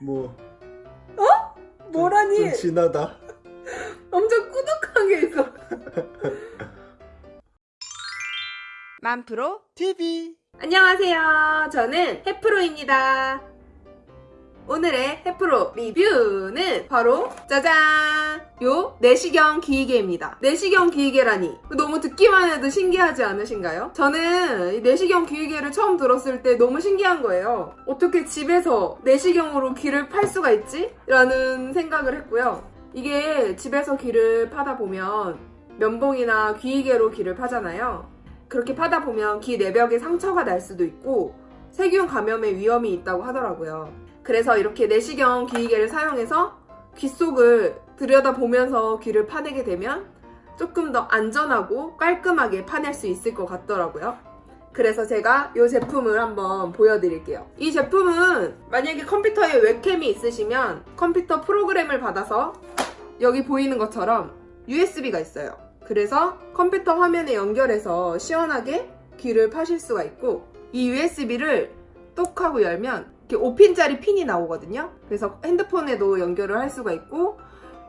뭐 뭐라니? 좀 진하다. 엄청 꾸덕한 게 있어. 만프로 TV. 안녕하세요. 저는 해프로입니다. 오늘의 해프로 리뷰는 바로 짜잔! 요 내시경 기기개입니다. 내시경 기기개라니 너무 듣기만 해도 신기하지 않으신가요? 저는 이 내시경 기기개를 처음 들었을 때 너무 신기한 거예요. 어떻게 집에서 내시경으로 귀를 팔 수가 있지? 라는 생각을 했고요. 이게 집에서 귀를 파다 보면 면봉이나 귀이개로 귀를 파잖아요. 그렇게 파다 보면 귀 내벽에 상처가 날 수도 있고 세균 감염의 위험이 있다고 하더라고요. 그래서 이렇게 내시경 귀이개를 사용해서 귀 속을 들여다보면서 귀를 파내게 되면 조금 더 안전하고 깔끔하게 파낼 수 있을 것 같더라고요. 그래서 제가 이 제품을 한번 보여드릴게요. 이 제품은 만약에 컴퓨터에 웹캠이 있으시면 컴퓨터 프로그램을 받아서 여기 보이는 것처럼 USB가 있어요. 그래서 컴퓨터 화면에 연결해서 시원하게 귀를 파실 수가 있고 이 USB를 똑 하고 열면 이렇게 5핀짜리 핀이 나오거든요. 그래서 핸드폰에도 연결을 할 수가 있고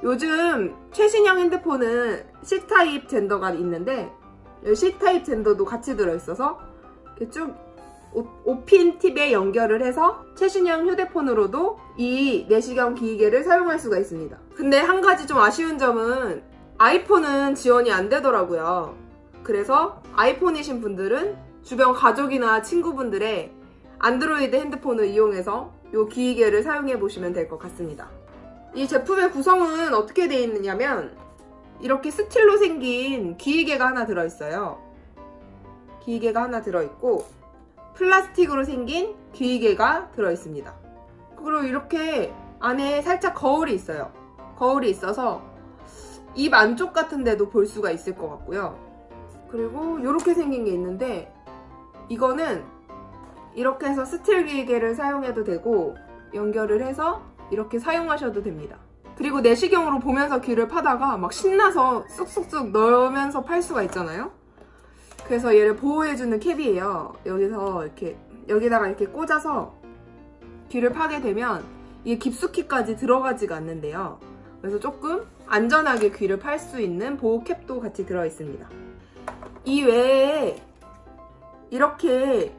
요즘 최신형 핸드폰은 C타입 젠더가 있는데 C타입 젠더도 같이 들어있어서 쭉 5핀 팁에 연결을 해서 최신형 휴대폰으로도 이 내시경 기기개를 사용할 수가 있습니다. 근데 한 가지 좀 아쉬운 점은 아이폰은 지원이 안 되더라고요. 그래서 아이폰이신 분들은 주변 가족이나 친구분들의 안드로이드 핸드폰을 이용해서 이 기기개를 사용해 보시면 될 것 같습니다. 이 제품의 구성은 어떻게 되어 있느냐면 이렇게 스틸로 생긴 기기개가 하나 들어있어요. 기기개가 하나 들어있고 플라스틱으로 생긴 기기개가 들어있습니다. 그리고 이렇게 안에 살짝 거울이 있어요. 거울이 있어서 입 안쪽 같은 데도 볼 수가 있을 것 같고요. 그리고 이렇게 생긴 게 있는데 이거는 이렇게 해서 스틸 기계를 사용해도 되고 연결을 해서 이렇게 사용하셔도 됩니다. 그리고 내시경으로 보면서 귀를 파다가 막 신나서 쑥쑥쑥 넣으면서 팔 수가 있잖아요. 그래서 얘를 보호해주는 캡이에요. 여기서 이렇게 여기다가 이렇게 꽂아서 귀를 파게 되면 이게 깊숙이까지 들어가지가 않는데요. 그래서 조금 안전하게 귀를 팔 수 있는 보호 캡도 같이 들어있습니다. 이 외에 이렇게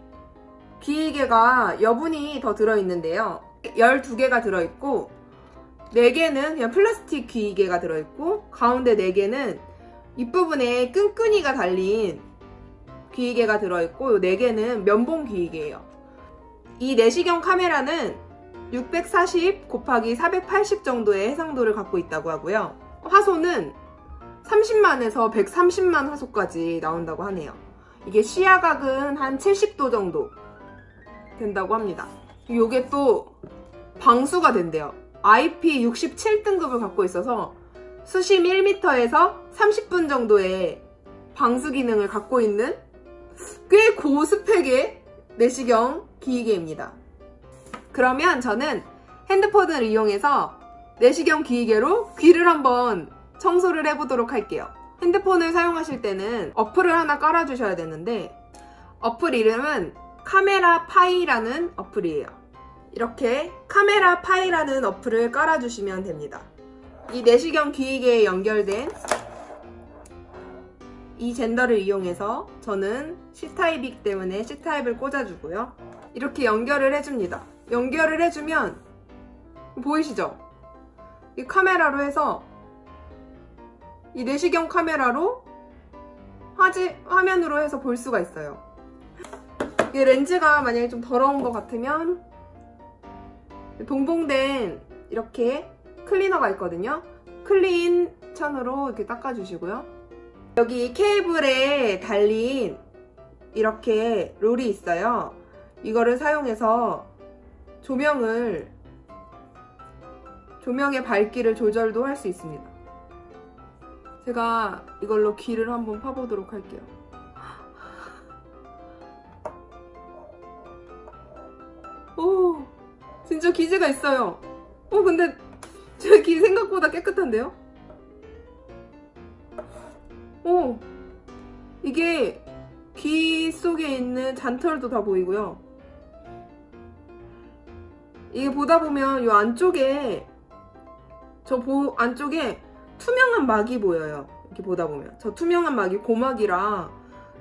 귀이개가 여분이 더 들어있는데요. 12개가 들어있고 4개는 그냥 플라스틱 귀이개가 들어있고 가운데 4개는 윗부분에 끈끈이가 달린 귀이개가 들어있고 4개는 면봉 귀이개예요. 이 내시경 카메라는 640 곱하기 480 정도의 해상도를 갖고 있다고 하고요. 화소는 30만에서 130만 화소까지 나온다고 하네요. 이게 시야각은 한 70도 정도 된다고 합니다. 이게 또 방수가 된대요. IP67등급을 갖고 있어서 수심 1m에서 30분 정도의 방수 기능을 갖고 있는 꽤 고스펙의 내시경 기기개입니다. 그러면 저는 핸드폰을 이용해서 내시경 기기개로 귀를 한번 청소를 해보도록 할게요. 핸드폰을 사용하실 때는 어플을 하나 깔아주셔야 되는데 어플 이름은 카메라 파이라는 어플이에요. 이렇게 카메라 파이라는 어플을 깔아주시면 됩니다. 이 내시경 귀이개에 연결된 이 젠더를 이용해서 저는 C타입이기 때문에 C타입을 꽂아주고요. 이렇게 연결을 해줍니다. 연결을 해주면 보이시죠? 이 카메라로 해서 이 내시경 카메라로 화지, 화면으로 해서 볼 수가 있어요. 이 렌즈가 만약에 좀 더러운 것 같으면 동봉된 이렇게 클리너가 있거든요. 클린 천으로 이렇게 닦아주시고요. 여기 케이블에 달린 이렇게 롤이 있어요. 이거를 사용해서 조명을 조명의 밝기를 조절도 할 수 있습니다. 제가 이걸로 귀를 한번 파보도록 할게요. 진짜 기지가 있어요. 어, 근데 제귀 생각보다 깨끗한데요? 오, 이게 귀 속에 있는 잔털도 다 보이고요. 이게 보다 보면 이 안쪽에 저 보, 안쪽에 투명한 막이 보여요. 이렇게 보다 보면 저 투명한 막이 고막이라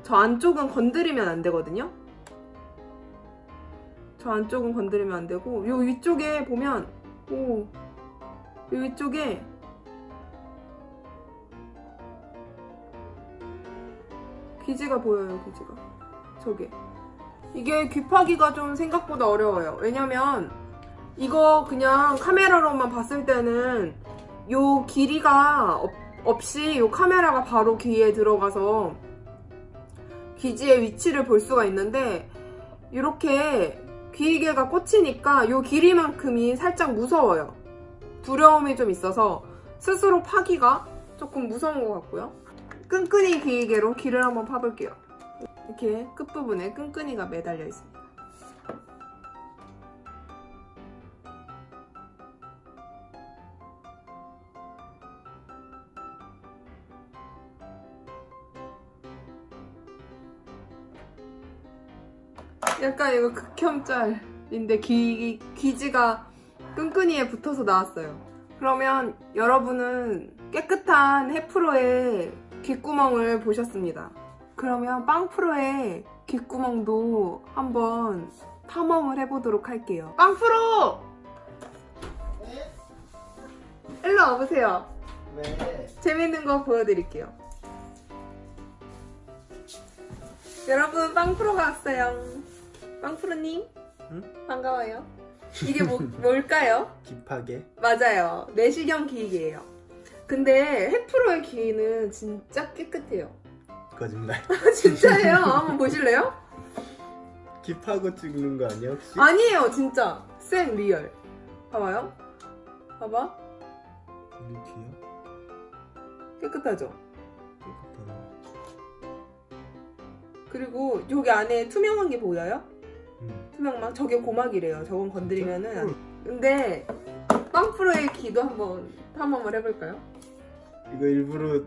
저 안쪽은 건드리면 안 되거든요. 저 안쪽은 건드리면 안 되고 요 위쪽에 보면 오, 요 위쪽에 귀지가 보여요. 귀지가 저게 이게 귀파기가 좀 생각보다 어려워요. 왜냐면 이거 그냥 카메라로만 봤을 때는 요 길이가 없, 없이 요 카메라가 바로 귀에 들어가서 귀지의 위치를 볼 수가 있는데 이렇게 귀이개가 꽂히니까 요 길이만큼이 살짝 무서워요. 두려움이 좀 있어서 스스로 파기가 조금 무서운 것 같고요. 끈끈이 귀이개로 귀를 한번 파볼게요. 이렇게 끝부분에 끈끈이가 매달려 있습니다. 약간 이거 극혐짤인데 귀, 귀지가 끈끈이에 붙어서 나왔어요. 그러면 여러분은 깨끗한 해프로의 귓구멍을 보셨습니다. 그러면 빵프로의 귓구멍도 한번 탐험을 해보도록 할게요. 빵프로! 일로 와보세요. 왜? 재밌는 거 보여드릴게요. 여러분 빵프로가 왔어요. 빵프로님 응? 반가워요. 이게 뭐, 뭘까요? 귀 파개? 맞아요. 내시경 기기예요. 근데 해프로의 귀는 진짜 깨끗해요. 거짓말. 진짜예요. 한번 보실래요? 귀 파고 찍는 거 아니야 혹시? 아니에요, 진짜. 생 real. 봐봐요. 봐봐. 귀야? 깨끗하죠? 깨끗하네. 그리고 여기 안에 투명한 게 보여요? 응. 투명망? 저게 고막이래요. 저건 건드리면은. 근데 빵프로의 귀도 한번 탐험을 해볼까요? 이거 일부러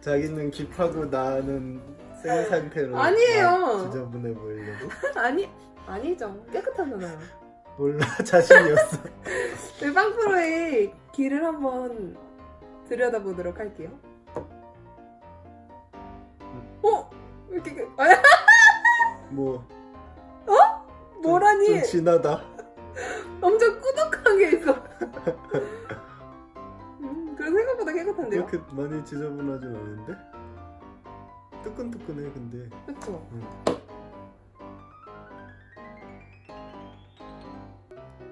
자기는 깁하고 나는 생 상태로 아니에요. 나 지저분해 보이려고? 아니, 아니죠. 깨끗하잖아요. 몰라 자신이었어. 네, 빵프로의 귀를 한번 들여다보도록 할게요. 어? 왜 이렇게, 그- 아, 뭐 뭐라니? 좀 진하다. 엄청 꾸덕한 게 있어. 음, 그래도 생각보다 깨끗한데요? 그렇게 많이 지저분하진 않은데? 뜨끈뜨끈해 근데. 그쵸? 응.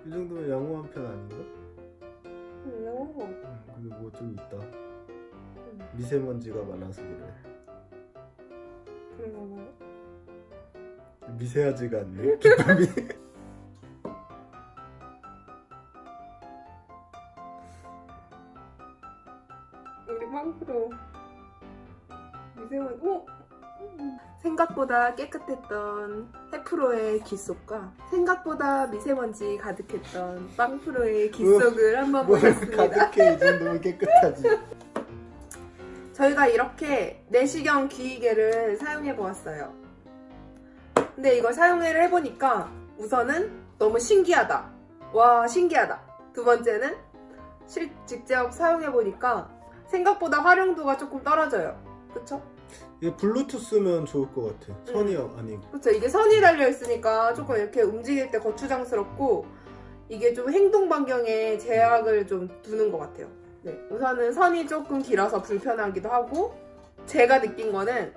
이 정도면 양호한 편 아닌가? 음, 영어. 응, 근데 뭐 좀 있다. 미세먼지가 많아서 그래. 그런가 봐요. 미세하지가 않네. 기쁨이. 우리 빵프로 미세먼지, 어? 생각보다 깨끗했던 해프로의 귓속과 생각보다 미세먼지 가득했던 빵프로의 귓속을 한번 뭘 보겠습니다. 가득해 이 정도면 깨끗하지. 저희가 이렇게 내시경 귀이개를 사용해 보았어요. 근데 이걸 사용을 해보니까 우선은 너무 신기하다. 와 신기하다. 두 번째는 실 직접 사용해 보니까 생각보다 활용도가 조금 떨어져요. 그쵸? 이게 블루투스면 좋을 것 같아. 선이 아니. 그쵸? 이게 선이 달려 있으니까 조금 이렇게 움직일 때 거추장스럽고 이게 좀 행동 반경에 제약을 좀 두는 것 같아요. 네, 우선은 선이 조금 길어서 불편하기도 하고 제가 느낀 거는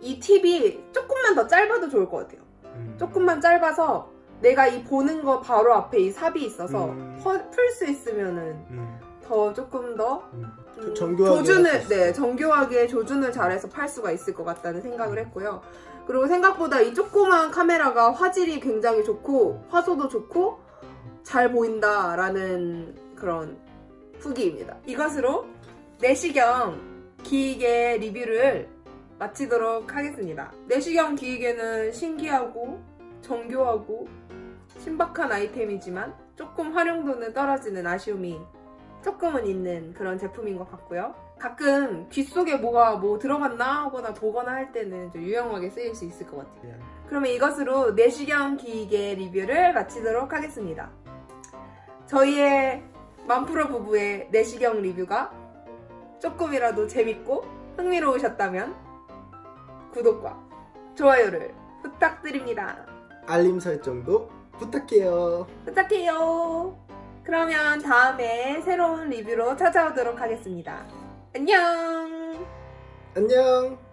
이 팁이 조금 만 더 짧아도 좋을 것 같아요. 음. 조금만 짧아서 내가 이 보는 거 바로 앞에 이 삽이 있어서 음. 풀수 있으면은 음. 더 조금 더 음. 음, 정교하게 조준을 네. 정교하게 조준을 잘해서 팔 수가 있을 것 같다는 생각을 했고요. 그리고 생각보다 이 조그만 카메라가 화질이 굉장히 좋고 화소도 좋고 잘 보인다라는 그런 후기입니다. 이것으로 내시경 기기계 리뷰를 마치도록 하겠습니다. 내시경 기기계는 신기하고 정교하고 신박한 아이템이지만 조금 활용도는 떨어지는 아쉬움이 조금은 있는 그런 제품인 것 같고요. 가끔 귀 속에 뭐가 뭐 들어갔나 하거나 보거나 할 때는 좀 유용하게 쓰일 수 있을 것 같아요. 그냥 그러면 이것으로 내시경 기계 리뷰를 마치도록 하겠습니다. 저희의 만프로 부부의 내시경 리뷰가 조금이라도 재밌고 흥미로우셨다면 구독과 좋아요를 부탁드립니다. 알림 설정도 부탁해요. 부탁해요. 그러면 다음에 새로운 리뷰로 찾아오도록 하겠습니다. 안녕! 안녕.